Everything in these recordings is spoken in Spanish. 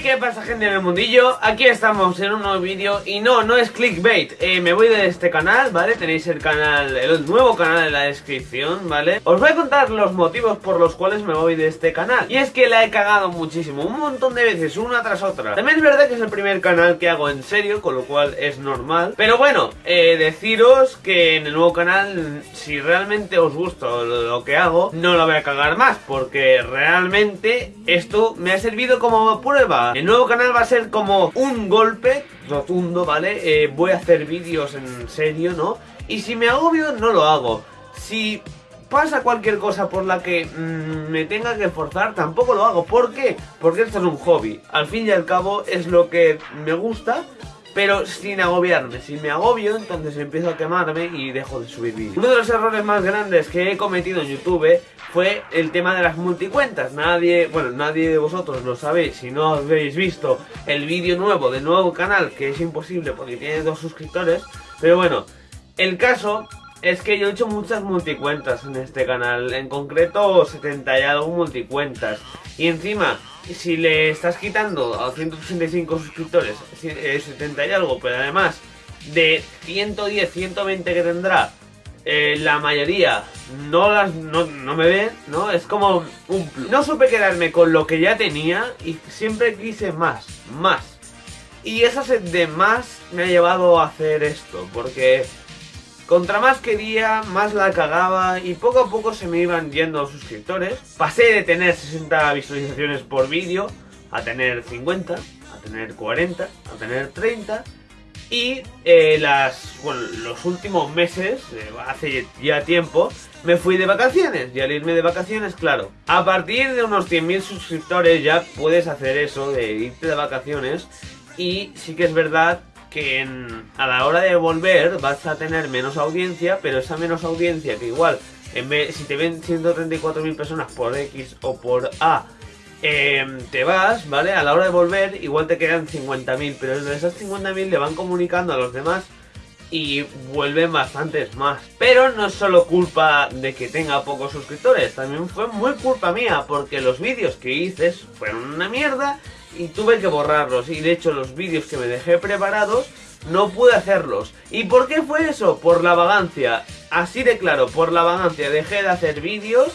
¿qué pasa gente en el mundillo? Aquí estamos en un nuevo vídeo y no, no es clickbait eh, Me voy de este canal, ¿vale? Tenéis el canal, el nuevo canal en la descripción, ¿vale? Os voy a contar los motivos por los cuales me voy de este canal Y es que la he cagado muchísimo, un montón de veces, una tras otra También es verdad que es el primer canal que hago en serio, con lo cual es normal Pero bueno, eh, deciros que en el nuevo canal, si realmente os gusta lo que hago No lo voy a cagar más, porque realmente esto me ha servido como prueba el nuevo canal va a ser como un golpe rotundo, ¿vale? Eh, voy a hacer vídeos en serio, ¿no? Y si me agobio, no lo hago. Si pasa cualquier cosa por la que mm, me tenga que forzar, tampoco lo hago. ¿Por qué? Porque esto es un hobby. Al fin y al cabo es lo que me gusta pero sin agobiarme. Si me agobio, entonces empiezo a quemarme y dejo de subir vídeos. Uno de los errores más grandes que he cometido en YouTube fue el tema de las multicuentas. Nadie, bueno, nadie de vosotros lo sabéis si no habéis visto el vídeo nuevo del nuevo canal, que es imposible porque tiene dos suscriptores. Pero bueno, el caso es que yo he hecho muchas multicuentas en este canal, en concreto 70 y algo multicuentas. Y encima, si le estás quitando a 185 suscriptores 70 eh, y algo, pero además de 110, 120 que tendrá, eh, la mayoría no las no, me ven, ¿no? Es como un No supe quedarme con lo que ya tenía y siempre quise más, más. Y esa sed de más me ha llevado a hacer esto, porque contra más quería, más la cagaba y poco a poco se me iban yendo suscriptores. Pasé de tener 60 visualizaciones por vídeo a tener 50, a tener 40, a tener 30 y eh, las, los últimos meses, eh, hace ya tiempo, me fui de vacaciones. Y al irme de vacaciones, claro, a partir de unos 100.000 suscriptores ya puedes hacer eso de irte de vacaciones. Y sí que es verdad que a la hora de volver vas a tener menos audiencia, pero esa menos audiencia que igual, en vez, si te ven 134.000 personas por X o por A, em, te vas, ¿vale? A la hora de volver igual te quedan 50.000, pero de esas 50.000 le van comunicando a los demás y vuelven bastantes más. Pero no es solo culpa de que tenga pocos suscriptores, también fue muy culpa mía, porque los vídeos que hice fueron una mierda y tuve que borrarlos. Y de hecho los vídeos que me dejé preparados no pude hacerlos. ¿Y por qué fue eso? Por la vagancia. Así de claro, por la vagancia. Dejé de hacer vídeos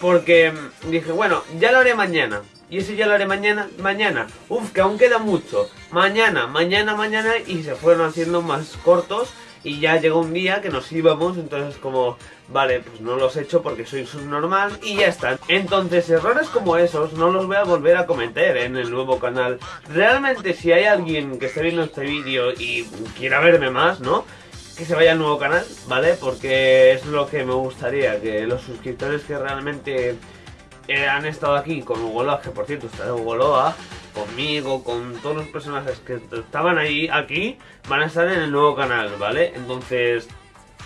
porque dije, bueno, ya lo haré mañana. Y ese ya lo haré mañana, mañana. Uf, que aún queda mucho. Mañana, mañana, mañana. Y se fueron haciendo más cortos y ya llegó un día que nos íbamos, entonces como, vale, pues no los he hecho porque soy subnormal y ya está. Entonces errores como esos no los voy a volver a cometer en el nuevo canal. Realmente si hay alguien que esté viendo este vídeo y quiera verme más, ¿no? Que se vaya al nuevo canal, ¿vale? Porque es lo que me gustaría, que los suscriptores que realmente han estado aquí con Hugo Loa, que por cierto está Hugo Loa, conmigo, con todos los personajes que estaban ahí, aquí, van a estar en el nuevo canal, ¿vale? Entonces,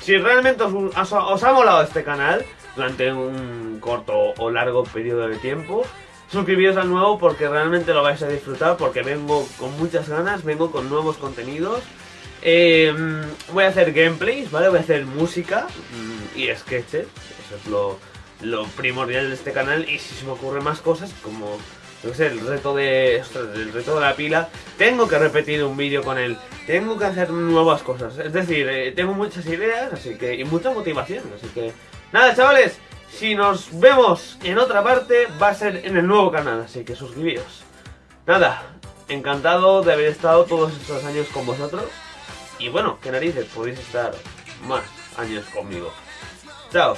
si realmente os, ha molado este canal durante un corto o largo periodo de tiempo, suscribiros al nuevo porque realmente lo vais a disfrutar, porque vengo con muchas ganas, vengo con nuevos contenidos. Em, voy a hacer gameplays, ¿vale? Voy a hacer música mm, y sketches, eso es lo primordial de este canal y si se me ocurren más cosas como no sé, el reto de el reto de la pila tengo que repetir un vídeo con él. Tengo que hacer nuevas cosas. Es decir eh, tengo muchas ideas así que y mucha motivación así que nada chavales si nos vemos en otra parte va a ser en el nuevo canal así que suscribíos. Nada encantado de haber estado todos estos años con vosotros. Y bueno que narices podéis estar más años conmigo. Chao